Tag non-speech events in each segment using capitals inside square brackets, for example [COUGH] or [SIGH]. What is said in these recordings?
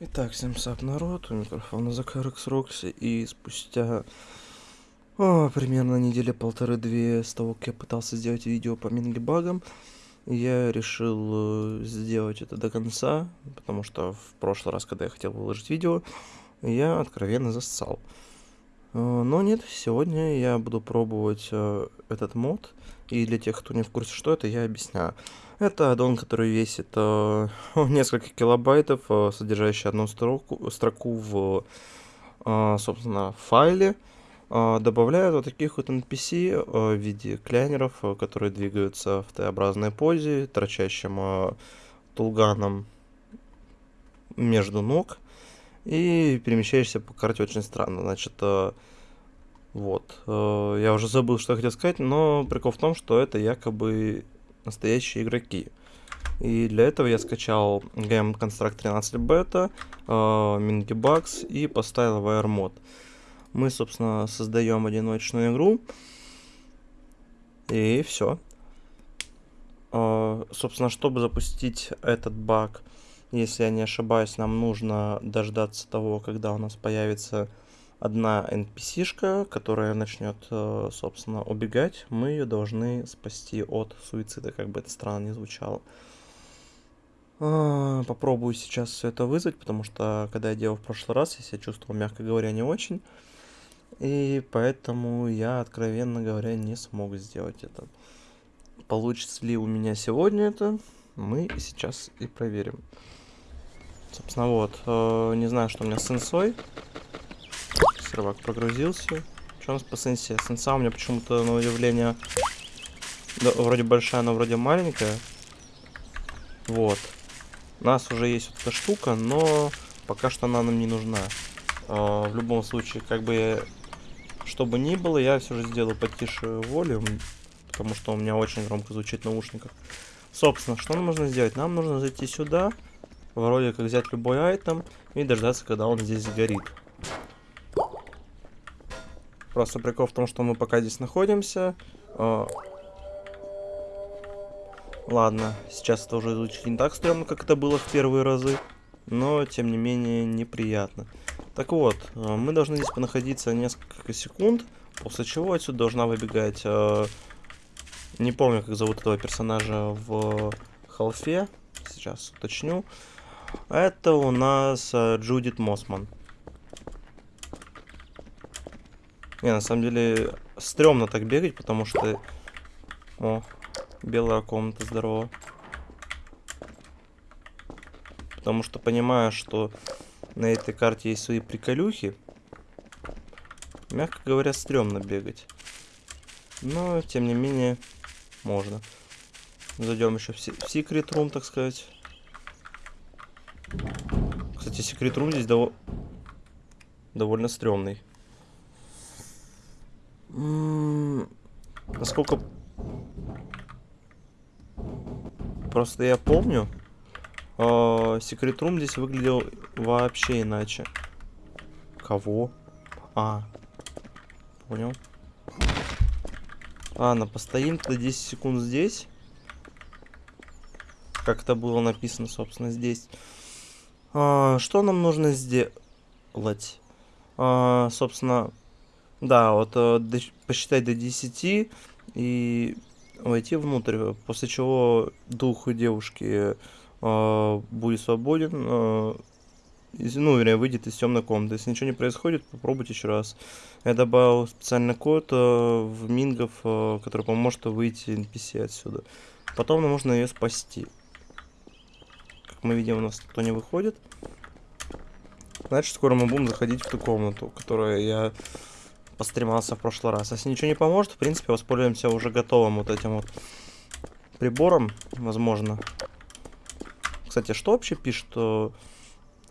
Итак, всем сап народ, у микрофона Закарекс Рокси, и спустя о, примерно недели полторы-две с того, как я пытался сделать видео по минги-багам, я решил э, сделать это до конца, потому что в прошлый раз, когда я хотел выложить видео, я откровенно зассал. Э, но нет, сегодня я буду пробовать э, этот мод, и для тех, кто не в курсе, что это, я объясняю. Это аддон, который весит э, [LAUGHS] несколько килобайтов, содержащий одну строку, строку в, собственно, файле. Добавляет вот таких вот NPC в виде клянеров, которые двигаются в Т-образной позе, торчащим тулганом между ног. И перемещаешься по карте очень странно. Значит, вот. Э, я уже забыл, что я хотел сказать, но прикол в том, что это якобы настоящие игроки. И для этого я скачал Game Construct 13 Beta, э, Mingibugs и поставил VR мод. Мы, собственно, создаем одиночную игру. И все. Э, собственно, чтобы запустить этот баг, если я не ошибаюсь, нам нужно дождаться того, когда у нас появится одна NPC-шка, которая начнет, э, собственно, убегать, мы ее должны спасти от суицида, как бы это странно не звучало. А, попробую сейчас все это вызвать, потому что, когда я делал в прошлый раз, я себя чувствовал, мягко говоря, не очень. И поэтому я, откровенно говоря, не смог сделать это. Получится ли у меня сегодня это, мы сейчас и проверим. Собственно, вот. Э, не знаю, что у меня с сенсой сервак прогрузился. Что у нас по сенсе? Сенса у меня почему-то, на удивление, да, вроде большая, но вроде маленькая. Вот. У нас уже есть вот эта штука, но пока что она нам не нужна. А, в любом случае, как бы, что бы ни было, я все же сделаю потише волюм, потому что у меня очень громко звучит в наушниках. Собственно, что нам нужно сделать? Нам нужно зайти сюда, вроде как взять любой айтем и дождаться, когда он здесь сгорит. Просто прикол в том, что мы пока здесь находимся. Э, ладно, сейчас это уже звучит не так стрёмно, как это было в первые разы. Но, тем не менее, неприятно. Так вот, э, мы должны здесь понаходиться несколько секунд, после чего отсюда должна выбегать... Э, не помню, как зовут этого персонажа в халфе. Сейчас уточню. Это у нас Джудит Мосман. Не, на самом деле, стрёмно так бегать, потому что... О, белая комната, здорово. Потому что понимаю, что на этой карте есть свои приколюхи. Мягко говоря, стрёмно бегать. Но, тем не менее, можно. Зайдем еще в, секрет рум, так сказать. Кстати, секрет рум здесь дов... довольно стрёмный. Насколько... Просто я помню, Секрет Рум здесь выглядел вообще иначе. Кого? А, понял. Ладно, постоим тогда 10 секунд здесь. Как это было написано, собственно, здесь. А, что нам нужно сделать? А, собственно, да, вот э, до, посчитать до 10 и войти внутрь, после чего дух девушки э, будет свободен, э, из, ну, вернее, выйдет из темной комнаты. Если ничего не происходит, попробуйте еще раз. Я добавил специальный код э, в мингов, э, который поможет выйти NPC отсюда. Потом нам нужно ее спасти. Как мы видим, у нас никто не выходит. Значит, скоро мы будем заходить в ту комнату, которую я постремался в прошлый раз. Если ничего не поможет, в принципе, воспользуемся уже готовым вот этим вот прибором, возможно. Кстати, что вообще пишет? А,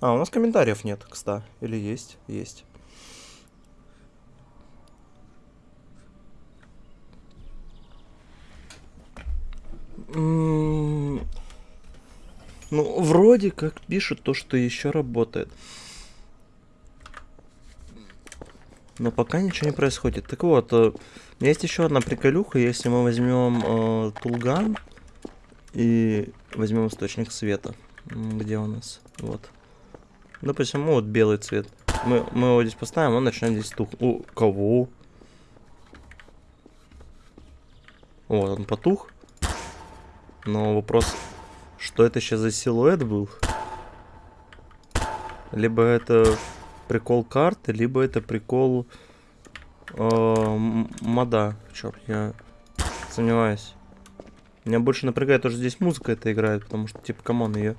у нас комментариев нет, кстати. Или есть? Есть. Ну, вроде как пишут то, что еще работает. Но пока ничего не происходит. Так вот, э, есть еще одна приколюха. Если мы возьмем э, Тулган и возьмем источник света. Где у нас? Вот. Допустим, ну, вот белый цвет. Мы, мы его здесь поставим, он начнет здесь тух. У кого? Вот, он потух. Но вопрос, что это сейчас за силуэт был? Либо это прикол карты, либо это прикол э, мода. Черт, я сомневаюсь. Меня больше напрягает, тоже здесь музыка это играет, потому что, типа, come on, ее...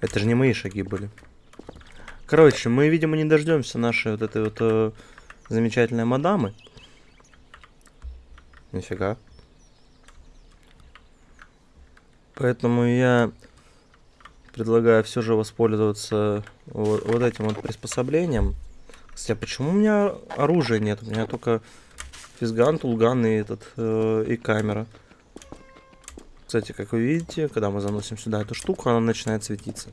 Это же не мои шаги были. Короче, мы, видимо, не дождемся нашей вот этой вот э, замечательной мадамы. Нифига. Поэтому я предлагаю все же воспользоваться вот, вот этим вот приспособлением. Кстати, а почему у меня оружия нет? У меня только физган, тулган и этот э, и камера. Кстати, как вы видите, когда мы заносим сюда эту штуку, она начинает светиться.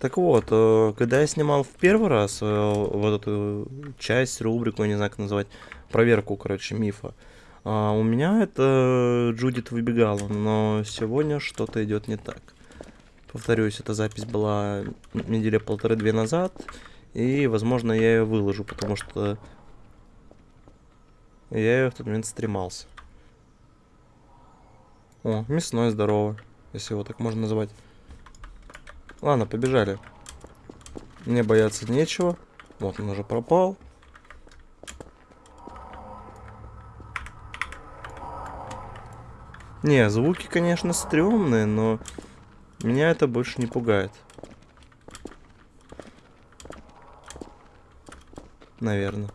Так вот, э, когда я снимал в первый раз э, вот эту часть, рубрику, я не знаю, как называть, проверку, короче, мифа, а у меня это Джудит выбегала, но сегодня что-то идет не так. Повторюсь, эта запись была недели полторы-две назад, и, возможно, я ее выложу, потому что я ее в тот момент стремался. О, мясной здорово, если его так можно назвать. Ладно, побежали. Мне бояться нечего. Вот он уже пропал. Не, звуки, конечно, стрёмные, но меня это больше не пугает. Наверное.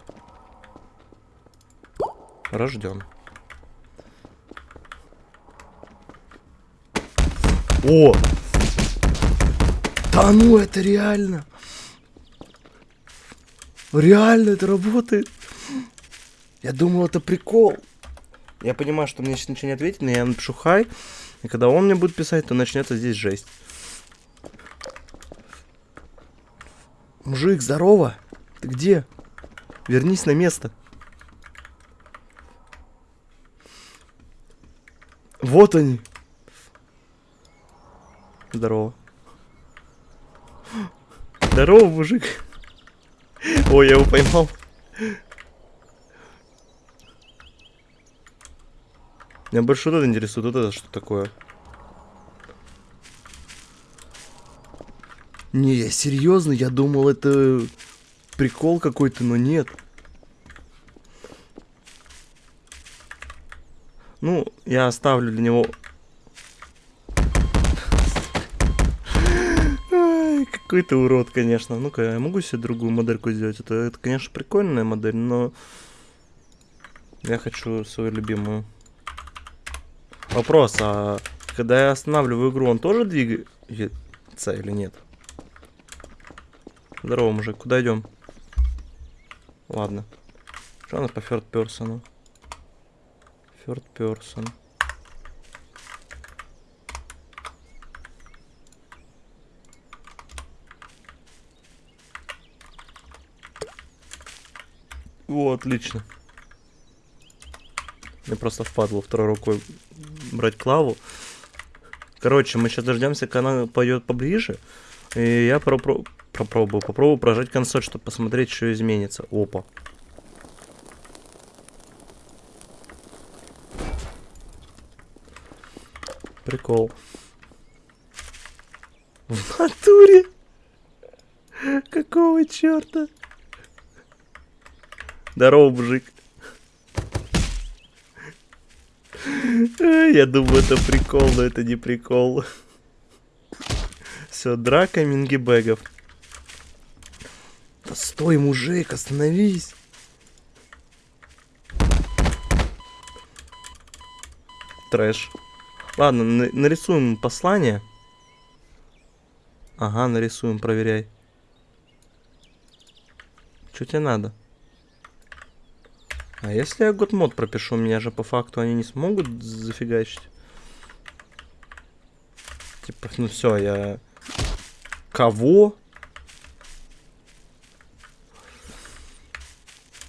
Рожден. О! Да ну это реально! Реально это работает! Я думал, это прикол. Я понимаю, что мне сейчас ничего не ответит, но я напишу хай. И когда он мне будет писать, то начнется здесь жесть. Мужик, здорово. Ты где? Вернись на место. Вот они. Здорово. Здорово, мужик. Ой, я его поймал. Меня больше вот это интересует. Вот это что такое? Не, я серьезно, я думал, это прикол какой-то, но нет. Ну, я оставлю для него... Какой-то урод, конечно. Ну-ка, я могу себе другую модельку сделать? Это, это, конечно, прикольная модель, но... Я хочу свою любимую. Вопрос, а когда я останавливаю игру, он тоже двигается или нет? Здорово, мужик, куда идем? Ладно. Что у нас по third person? Third person. О, отлично. Мне просто впадло второй рукой брать клаву. Короче, мы сейчас дождемся, когда она пойдет поближе. И я попробую, попробую, прожать консоль, чтобы посмотреть, что изменится. Опа. Прикол. В натуре? Какого черта? Здорово, мужик. [LAUGHS] Я думаю, это прикол, но это не прикол. Все, драка мингибэгов. Да стой, мужик, остановись. Трэш. Ладно, нарисуем послание. Ага, нарисуем, проверяй. Что тебе надо? А если я год мод пропишу, меня же по факту они не смогут зафигачить. Типа, ну все, я... Кого?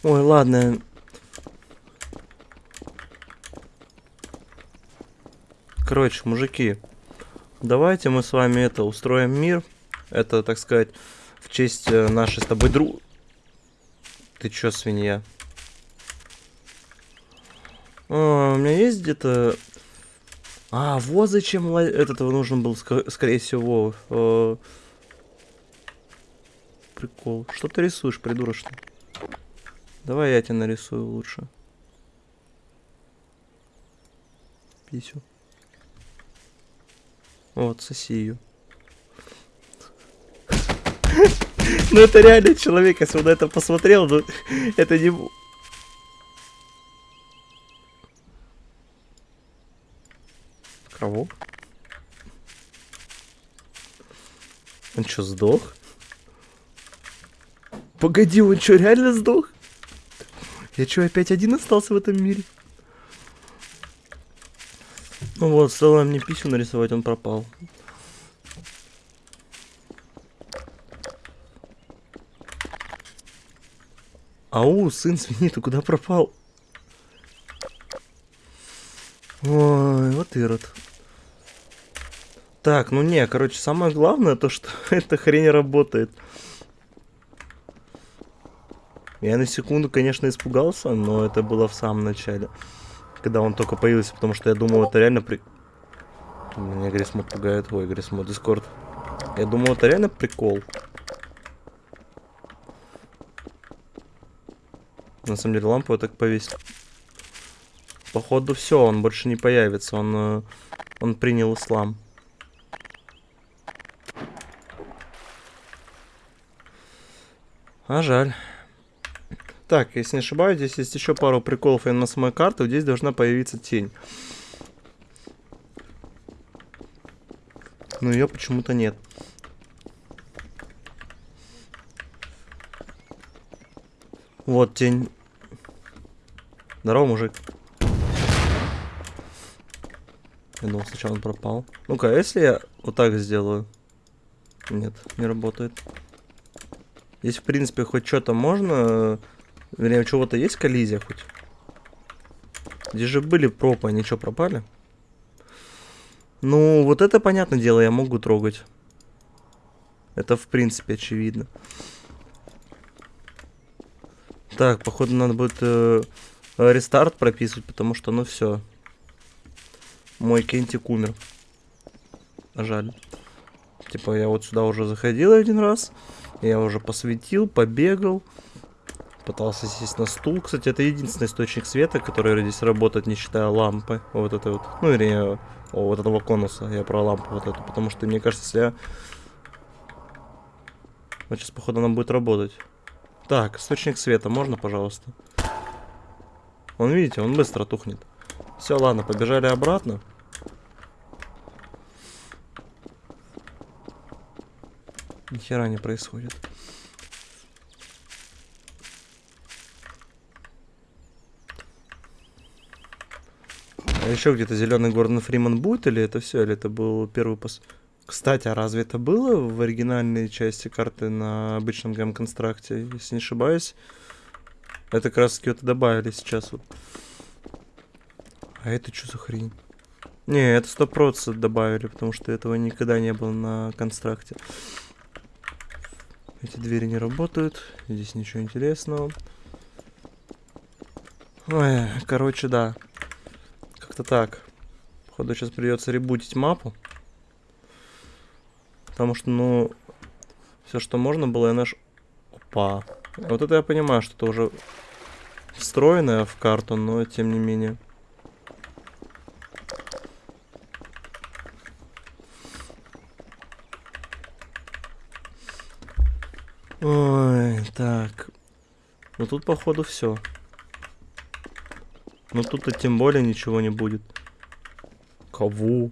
Ой, ладно. Короче, мужики, давайте мы с вами это устроим мир. Это, так сказать, в честь э, нашей с тобой друг... Ты чё, свинья? А, у меня есть где-то... А, вот зачем этого нужен был, ск скорее всего. Э Прикол. Что ты рисуешь, придурочный? Давай я тебе нарисую лучше. Писю. Вот, соси ее. [LAUGHS] Ну это реально человек, если он на это посмотрел, ну это не... Кого? Он что, сдох? Погоди, он что, реально сдох? Я что, опять один остался в этом мире? Ну вот, стоило мне писю нарисовать, он пропал. Ау, сын свиньи, ты куда пропал? Ой, вот ирод. Так, ну не, короче, самое главное то, что [LAUGHS] эта хрень работает. Я на секунду, конечно, испугался, но это было в самом начале. Когда он только появился, потому что я думал, это реально при... Меня Грисмод пугает. Ой, Грисмод, Дискорд. Я думал, это реально прикол. На самом деле лампу я так повесил. Походу все, он больше не появится. Он, э, он принял ислам. А жаль. Так, если не ошибаюсь, здесь есть еще пару приколов и на самой карты. Здесь должна появиться тень. Но ее почему-то нет. Вот тень. Здорово, мужик. Я думал, сначала он пропал. Ну-ка, а если я вот так сделаю? Нет, не работает. Здесь, в принципе, хоть что-то можно Вернее, у чего-то есть коллизия хоть? Здесь же были пропы, они что, пропали? Ну, вот это, понятное дело, я могу трогать. Это, в принципе, очевидно. Так, походу, надо будет э, рестарт прописывать, потому что, ну, все. Мой Кентик умер. Жаль. Типа, я вот сюда уже заходил один раз. Я уже посветил, побегал. Пытался сесть на стул. Кстати, это единственный источник света, который здесь работает, не считая лампы. Вот это вот. Ну, или о, вот этого конуса. Я про лампу вот эту. Потому что, мне кажется, если я... Вот сейчас, походу, она будет работать. Так, источник света, можно, пожалуйста? Он, видите, он быстро тухнет. Все, ладно, побежали обратно. Ни не происходит. А еще где-то зеленый Гордон Фриман будет, или это все, или это был первый пос... Кстати, а разве это было в оригинальной части карты на обычном гейм-констракте? Если не ошибаюсь, это как раз таки вот добавили сейчас вот. А это что за хрень? Не, это сто процентов добавили, потому что этого никогда не было на констракте. Эти двери не работают, здесь ничего интересного. Ой, короче, да. Как-то так. Походу сейчас придется ребутить мапу. Потому что, ну, все, что можно было, я наш... Опа. Вот это я понимаю, что это уже встроенное в карту, но тем не менее. Ой, так. Ну тут, походу, все. Но тут-то тем более ничего не будет. Кого?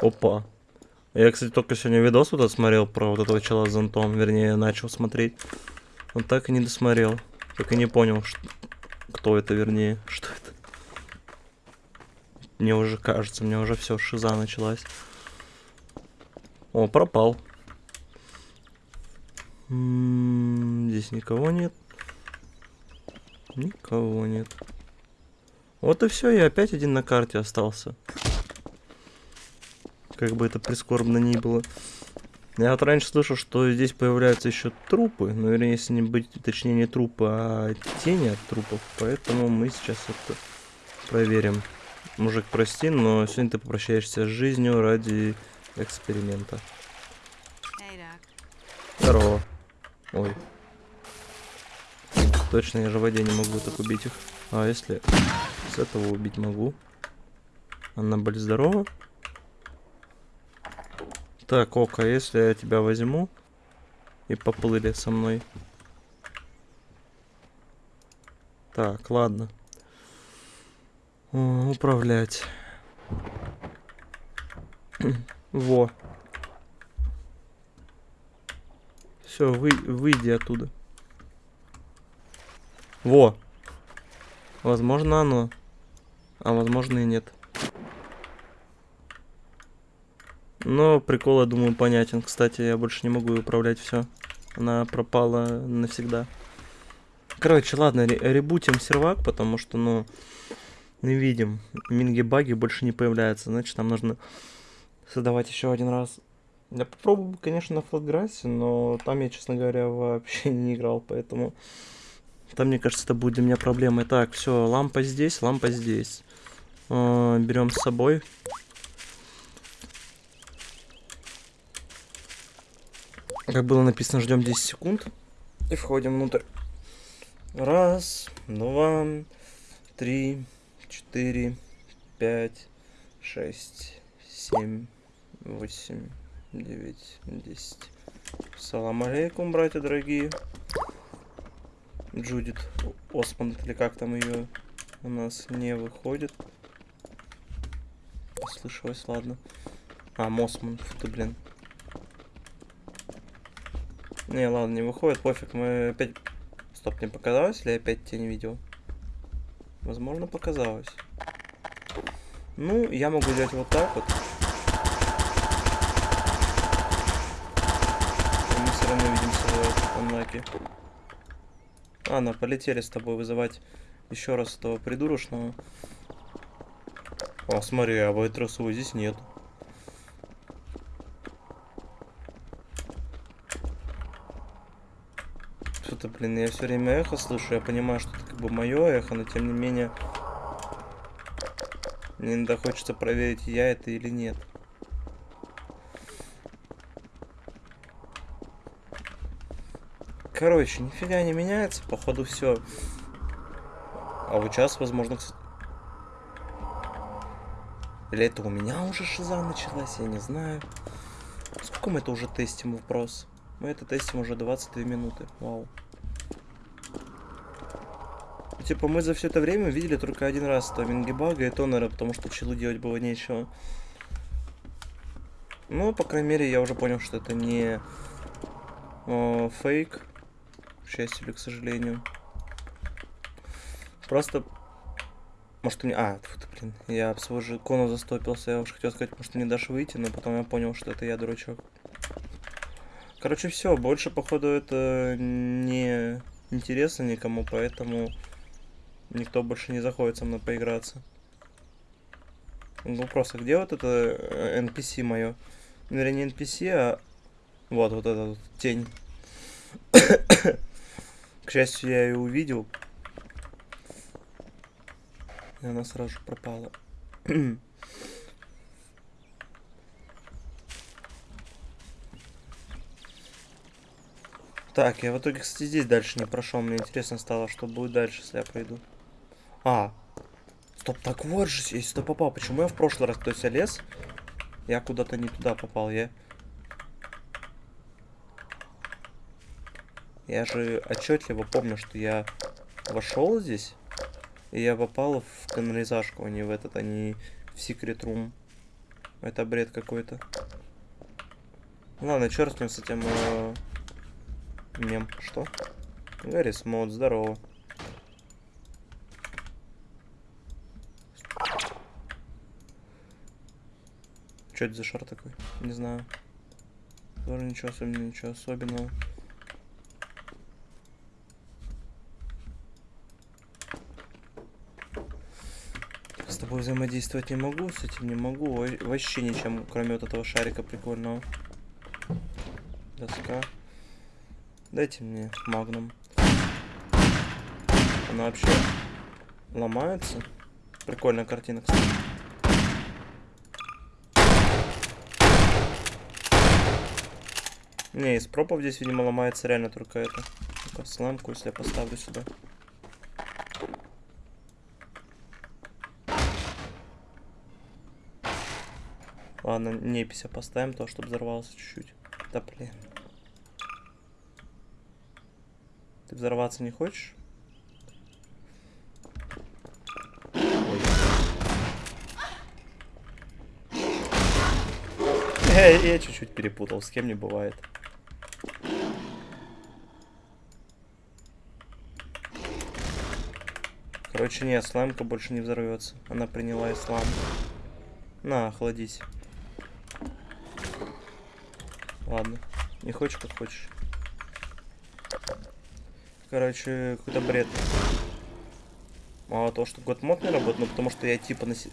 Опа. Я, кстати, только сегодня видос вот смотрел про вот этого чела с зонтом. Вернее, начал смотреть. Он так и не досмотрел. Так и не понял, что... кто это, вернее, [LAUGHS] что это. Мне уже кажется, мне уже все, шиза началась. О, пропал. М -м, здесь никого нет. Никого нет. Вот и все, я опять один на карте остался. Как бы это прискорбно ни было. Я вот раньше слышал, что здесь появляются еще трупы. Но, вернее, если не быть, точнее, не трупы, а тени от трупов. Поэтому мы сейчас это проверим. Мужик, прости, но сегодня ты попрощаешься с жизнью ради эксперимента. Здорово. Ой. Точно, я же в воде не могу так убить их. А если с этого убить могу? Она, блин, здорова? Так, Ока, если я тебя возьму и поплыли со мной. Так, ладно. О, управлять. [CLEARS THROAT] Во. Все, вы, выйди оттуда. Во. Возможно оно. А возможно и нет. Но прикол, я думаю, понятен. Кстати, я больше не могу управлять все. Она пропала навсегда. Короче, ладно, ребутим сервак, потому что, ну, не видим. Минги-баги больше не появляются. Значит, нам нужно создавать еще один раз. Я попробую, конечно, на флотграссе, но там я, честно говоря, вообще [LAUGHS] не играл, поэтому... Там, мне кажется, это будет для меня проблемой. Так, все, лампа здесь, лампа здесь. Э, берем с собой. Как было написано, ждем 10 секунд. И входим внутрь. Раз, два, три, четыре, пять, шесть, семь, восемь, девять, десять. Салам алейкум, братья дорогие. Джудит Осман, или как там ее у нас не выходит. Послышалось, ладно. А, Мосман, фу ты, блин. Не, ладно, не выходит, пофиг, мы опять... Стоп, не показалось или я опять тебя не видел? Возможно, показалось. Ну, я могу сделать вот так вот. И мы все равно видимся анлаке. Ладно, полетели с тобой вызывать еще раз этого придурочного. О, смотри, а Вайтросова здесь нет. Что-то, блин, я все время эхо слышу, я понимаю, что это как бы мое эхо, но тем не менее... Мне иногда хочется проверить, я это или нет. Короче, нифига не меняется, походу все. А вот сейчас, возможно. Или это у меня уже шиза началась, я не знаю. Сколько мы это уже тестим вопрос? Мы это тестим уже 22 минуты. Вау. Типа мы за все это время видели только один раз то Мингибага и Тонера, потому что челу делать было нечего. Ну, по крайней мере, я уже понял, что это не о, фейк или к сожалению. Просто... Может, мне... А, фу, блин, я об свой же кону застопился. Я уж хотел сказать, может, ты не дашь выйти, но потом я понял, что это я, дурачок. Короче, все, больше, походу, это не интересно никому, поэтому никто больше не заходит со мной поиграться. Ну, просто где вот это NPC мое? Вернее, не NPC, а вот, вот эта вот тень. К счастью, я ее увидел. И она сразу пропала. так, я в итоге, кстати, здесь дальше не прошел. Мне интересно стало, что будет дальше, если я пройду. А, стоп, так вот же, я сюда попал. Почему я в прошлый раз, то есть я лез? Я куда-то не туда попал, я... Я же отчетливо помню, что я вошел здесь, и я попал в канализашку, а не в этот, а не в секрет рум. Это бред какой-то. Ладно, черт с ним с этим э, мем. Что? Гаррис мод, здорово. Что это за шар такой? Не знаю. Тоже ничего особенного, ничего особенного. Тобой взаимодействовать не могу, с этим не могу. Вообще ничем, кроме вот этого шарика прикольного. Доска. Дайте мне магнум. Она вообще ломается. Прикольная картина, кстати. Не, из пропов здесь, видимо, ломается реально только это. Ну сламку, если я поставлю сюда. Ладно, непися поставим, то, чтобы взорвался чуть-чуть. Да блин. Ты взорваться не хочешь? Я чуть-чуть перепутал, с кем не бывает. Короче, нет, слаймка больше не взорвется. Она приняла ислам. На, охладись. Ладно. Не хочешь, как хочешь. Короче, какой-то бред. Мало того, что год мод не работает, но потому что я типа носи...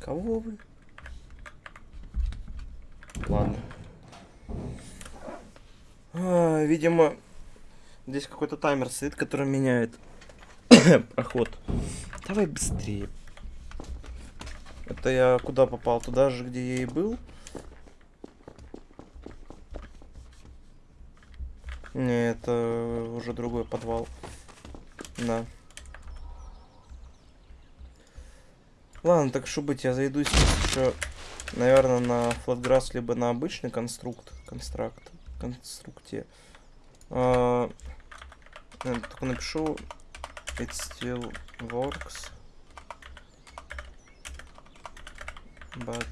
Кого вы? Ладно. А, видимо, здесь какой-то таймер стоит, который меняет [COUGHS] проход. Давай быстрее. Это я куда попал? Туда же, где я и был. Не, это уже другой подвал. Да. Ладно, так что быть, я зайду сейчас еще, наверное, на флотграсс, либо на обычный конструкт, констракт, конструкте. А, только напишу it still works, but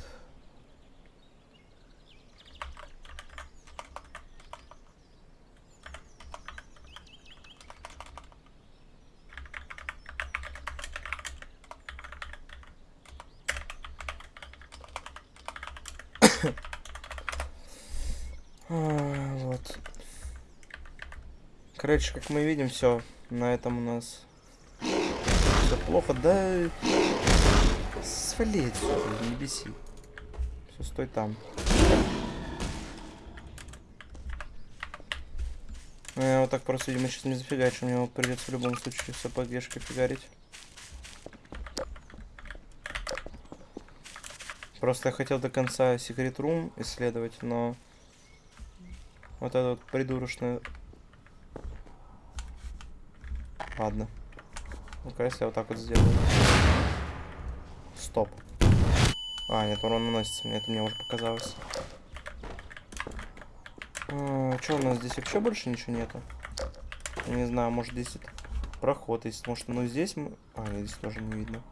вот. Короче, как мы видим, все. На этом у нас все плохо. Да свали отсюда, не беси. Все, стой там. Ну, я вот так просто, видимо, сейчас не зафигачу. Мне придется в любом случае с АПГшкой фигарить. Просто я хотел до конца секрет рум исследовать, но вот это вот придурочное... Ладно. Ну-ка, если я вот так вот сделаю. Стоп. А, нет, урон наносится. Мне это мне уже показалось. А, что у нас здесь вообще больше ничего нету? не знаю, может здесь это проход есть. Может, ну здесь мы... А, нет, здесь тоже не видно.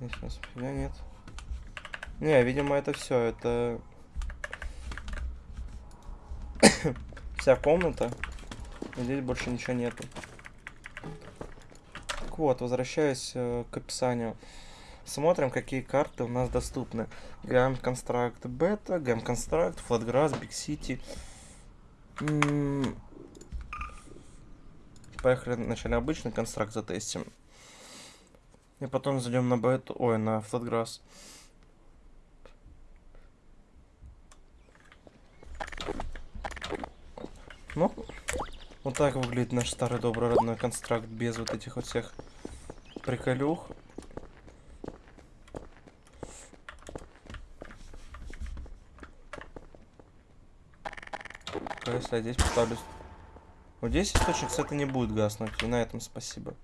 Здесь у нас фига нет. Не, видимо, это все. Это [COUGHS] вся комната. Здесь больше ничего нету. Так вот, возвращаясь э, к описанию. Смотрим, какие карты у нас доступны. Gam Construct Beta, Gam Construct, Flatgrass, Big City. Поехали вначале обычный констракт затестим. И потом зайдем на бету, ой, на Flatgrass. Ну, вот так выглядит наш старый добрый родной констракт без вот этих вот всех приколюх. Если я здесь поставлю... Вот здесь источник, кстати, не будет гаснуть. И на этом спасибо.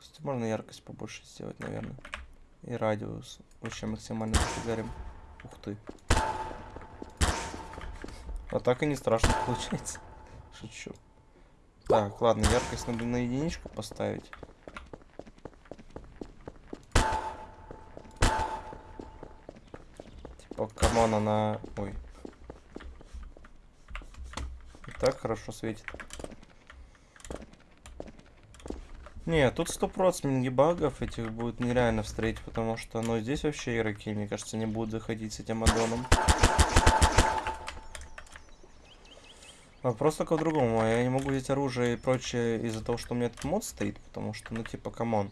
Кстати, можно яркость побольше сделать, наверное. И радиус. Вообще максимально зафигарим. Ух ты. А так и не страшно получается. [LAUGHS] Шучу. Так, ладно, яркость надо на единичку поставить. Типа, come on, она... Ой. И так хорошо светит. Не, тут сто процентов багов этих будет нереально встретить, потому что, ну, здесь вообще игроки, мне кажется, не будут заходить с этим аддоном. Вопрос только в другом. Я не могу взять оружие и прочее из-за того, что у меня этот мод стоит, потому что, ну, типа, come on.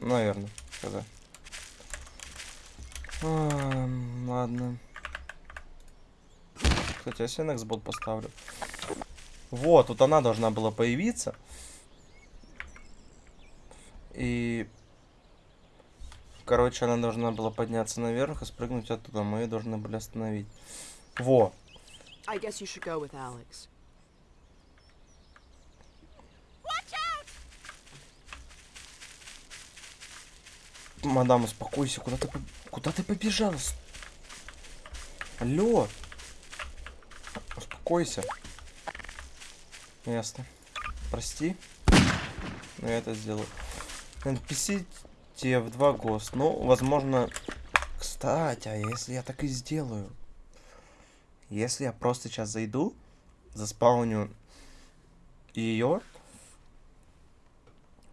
Ну, наверное, когда. А, ладно. Кстати, я себе Nextbot поставлю. Вот, тут она должна была появиться. И... Короче, она должна была подняться наверх и спрыгнуть оттуда. Мы ее должны были остановить. Во! I guess you should go with Alex. Мадам, успокойся. Куда ты, куда ты побежала? С- Алло. Успокойся. Ясно. Прости. Но я это сделаю. NPC тебе в два ГОСТ. Ну, возможно... Кстати, а если я так и сделаю? Если я просто сейчас зайду, заспауню ее,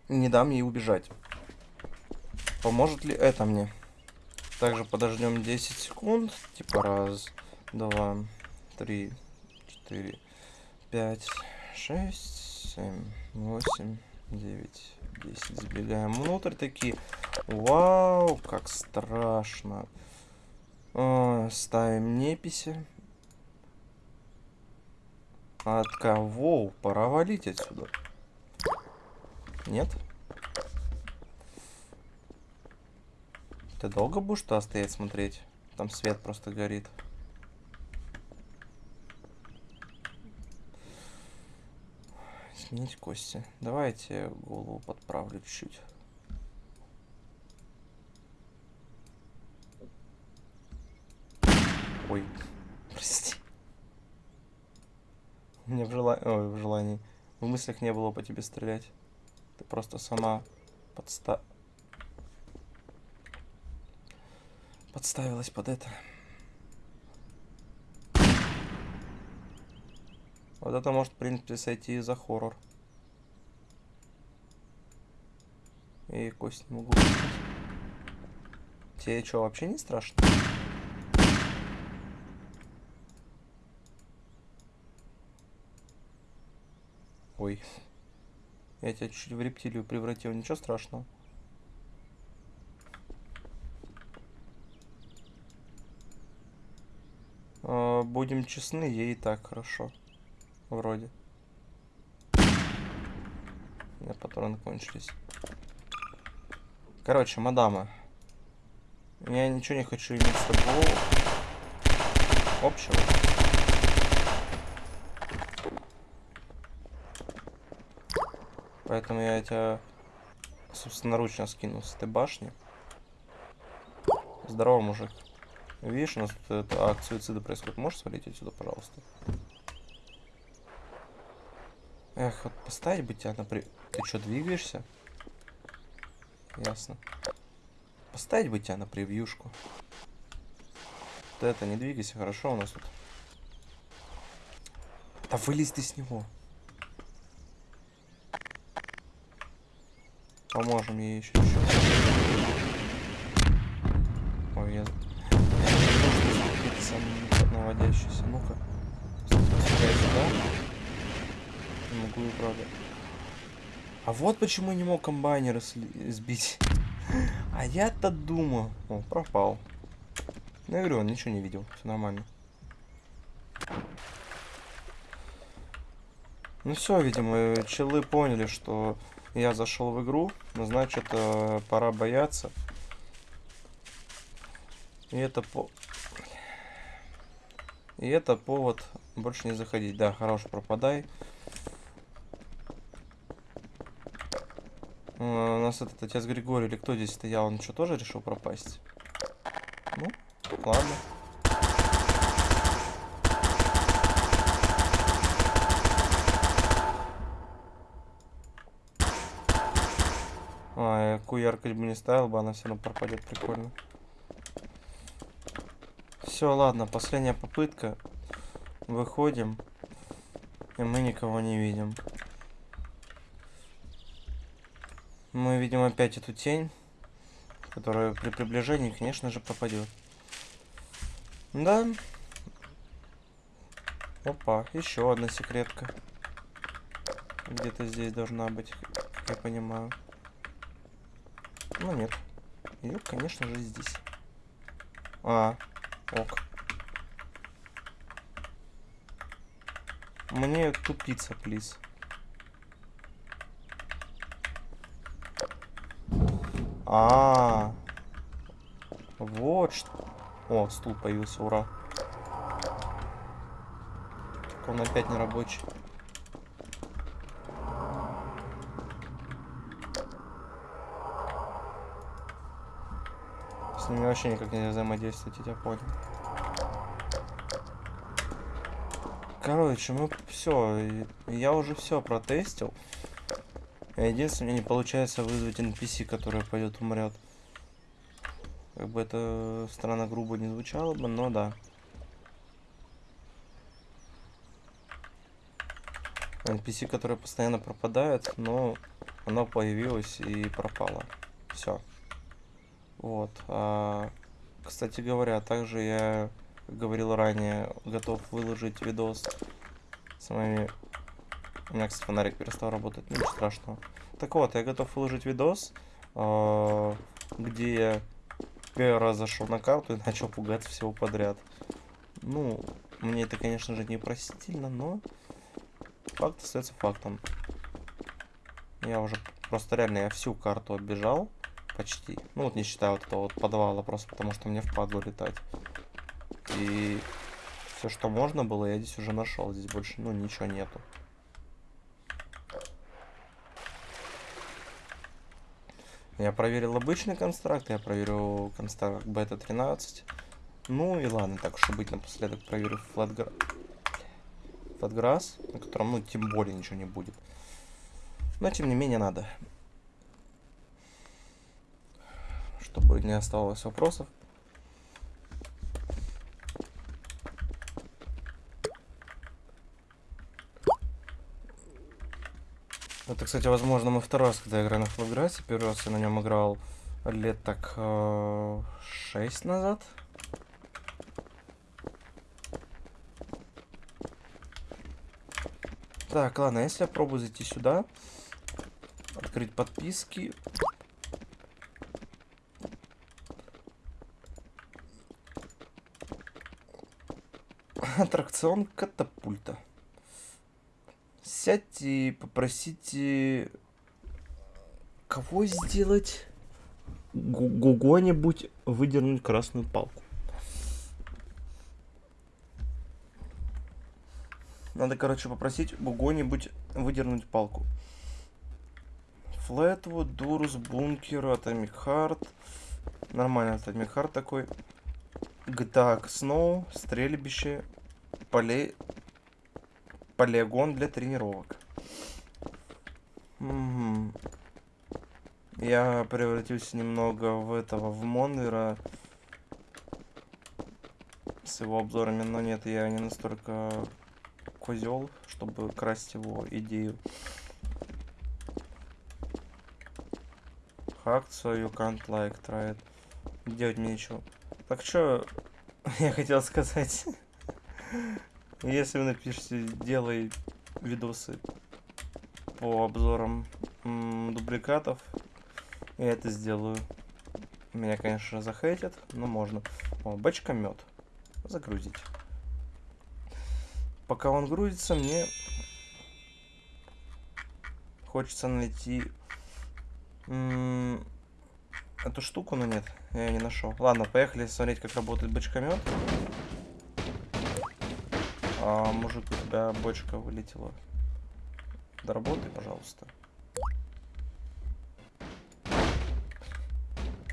не дам ей убежать. Поможет ли это мне? Также подождем 10 секунд. Типа раз, два, три, четыре, пять, шесть, семь, восемь, девять, десять. Забегаем внутрь такие. Вау, как страшно. О, ставим неписи. От кого? Пора валить отсюда. Нет? Ты долго будешь туда стоять смотреть? Там свет просто горит. Сменить кости. Давайте голову подправлю чуть-чуть. Ой, прости. У меня в, жела... Ой, в желании. В мыслях не было по тебе стрелять. Ты просто сама подста... Подставилась под это. Вот это может, в принципе, сойти за хоррор. И кость не могу. Тебе что, вообще не страшно? Ой. Я тебя чуть в рептилию превратил, ничего страшного. А, Будем честны, ей и так хорошо. Вроде. У меня патроны кончились. Короче, мадама. Я ничего не хочу иметь с тобой общего. Поэтому я тебя собственноручно скину с этой башни. Здорово, мужик. Видишь, у нас тут это, акт суицида происходит. Можешь свалить отсюда, пожалуйста? Эх, вот поставить бы тебя на при... Ты что, двигаешься? Ясно. Поставить бы тебя на превьюшку. Ты это, не двигайся, хорошо у нас тут. Да вылезь ты с него. Поможем ей еще еще. Ой, я... Какие-то сам наводящийся. Ну-ка. Сюда. Не могу правда. А вот почему не мог комбайнера сли- сбить. [LAUGHS] А я-то думал. О, пропал. Ну, я говорю, он ничего не видел. Все нормально. Ну все, видимо, челы поняли, что я зашел в игру. Ну, значит, э, пора бояться. И это по... И это повод больше не заходить. Да, хорош, пропадай. Э, У нас этот отец Григорий или кто здесь стоял, он что, тоже решил пропасть? Ну, ладно. Я какую яркость бы не ставил бы, она все равно пропадет прикольно. Все, ладно, последняя попытка. Выходим. И мы никого не видим. Мы видим опять эту тень, которая при приближении, конечно же, пропадет. Да. Опа, еще одна секретка. Где-то здесь должна быть, я понимаю. Ну нет. Ее, конечно же, здесь. А, ок. Мне тупица, плиз. А, -а, а, вот что. О, стул появился, ура. Так он опять не рабочий. С ними вообще никак нельзя взаимодействовать, я тебя понял. Короче, мы все, я уже все протестил. Единственное, не получается вызвать NPC, который пойдет умрет. Как бы это странно грубо не звучало бы, но да. NPC, которая постоянно пропадает, но она появилась и пропала. Все. Вот. А, кстати говоря, также я, говорил ранее, готов выложить видос с моими... У меня, кстати, фонарик перестал работать, ничего страшного. Так вот, я готов выложить видос, а, где я первый раз зашел на карту и начал пугаться всего подряд. Ну, мне это, конечно же, не простительно, но факт остается фактом. Я уже просто реально я всю карту оббежал. Почти. Ну вот не считая вот этого вот подвала, просто потому что мне впадло летать. И все, что можно было, я здесь уже нашел. Здесь больше, ну, ничего нету. Я проверил обычный констракт, я проверил констракт бета 13. Ну и ладно, так уж и быть, напоследок проверю флатгра... флатграсс, на котором, ну, тем более ничего не будет. Но, тем не менее, надо. Чтобы не оставалось вопросов. Это, кстати, возможно, мой второй раз, когда я играю на Флавграссе. Первый раз я на нем играл лет так э, 6 назад. Так, ладно, если я пробую зайти сюда, открыть подписки, аттракцион катапульта. Сядьте и попросите... Кого сделать? Гуго-нибудь выдернуть красную палку. Надо, короче, попросить Гуго-нибудь выдернуть палку. Флетвуд, Дурус, Бункер, Heart. Нормально Heart такой. GTA Snow, стрельбище, поле... полигон для тренировок. Угу. Я превратился немного в этого, в Монвера с его обзорами, но нет, я не настолько козел, чтобы красть его идею. Hacked, so you can't like try it. Делать мне ничего. Так что [LAUGHS] я хотел сказать. Если вы напишите, делай видосы по обзорам дубликатов, я это сделаю. Меня, конечно, захейтят, но можно. О, бачка мед. Загрузить. Пока он грузится, мне хочется найти эту штуку, но нет, я ее не нашел. Ладно, поехали смотреть, как работает бочкомет. А, мужик, у тебя бочка вылетела. Доработай, пожалуйста.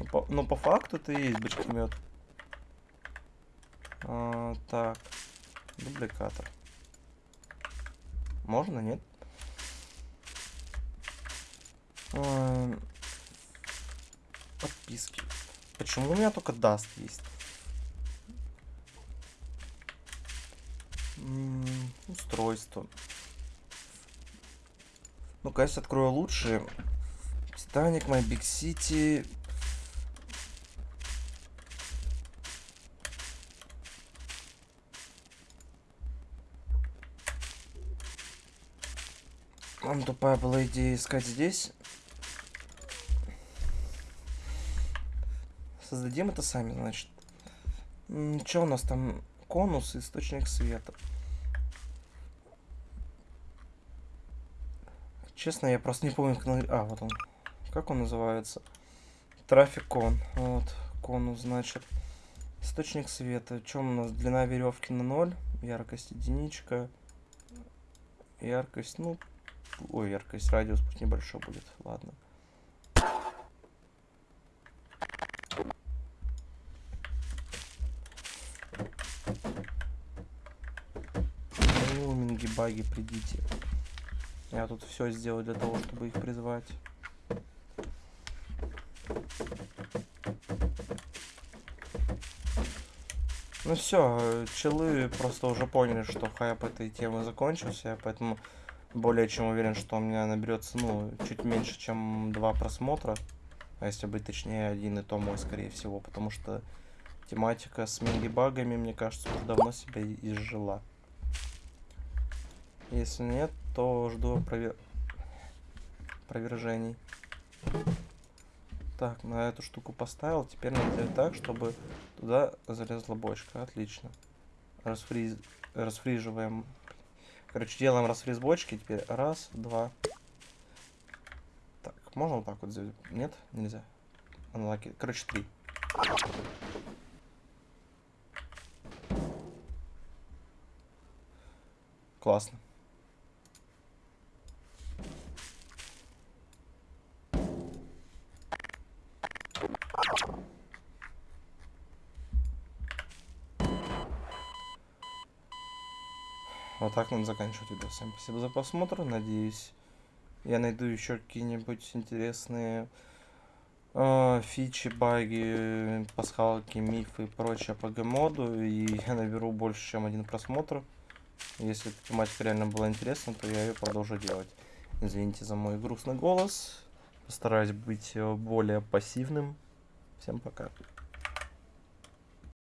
Ну, по, ну, по факту и есть бочкомет. А, так. Дубликатор. Можно, нет? А, подписки. Почему у меня только даст есть? Устройство. Ну-ка, я открою лучше. Титаник, My Big City. Нам тупая была идея искать здесь. Создадим это сами, значит. Что у нас там? Конус, источник света. Честно, я просто не помню, как... А, вот он. Как он называется? Трафикон. Вот, конус, значит. Источник света. Чем у нас? Длина веревки на 0. Яркость единичка. Яркость, ну... Ой, яркость, радиус пусть небольшой будет. Ладно. Луминги, баги, придите. Я тут все сделал для того, чтобы их призвать. Ну все, челы просто уже поняли, что хайп этой темы закончился, поэтому более чем уверен, что у меня наберется, ну, чуть меньше, чем два просмотра. А если быть точнее, один и то мой, скорее всего, потому что тематика с минги-багами, мне кажется, уже давно себя изжила. Если нет, то жду опровер... опровержений. Так, на эту штуку поставил. Теперь надо сделать так, чтобы туда залезла бочка. Отлично. Расфриз... Расфриживаем. Короче, делаем расфриз бочки. Теперь раз, два. Так, можно вот так вот сделать? Нет? Нельзя. Unlucky. Короче, три. Классно. Вот так надо заканчивать видео. Всем спасибо за просмотр. Надеюсь, я найду еще какие-нибудь интересные э, фичи, баги, пасхалки, мифы и прочее по гмоду. И я наберу больше, чем один просмотр. Если эта тематика реально была интересна, то я ее продолжу делать. Извините за мой грустный голос. Постараюсь быть э, более пассивным. Всем пока.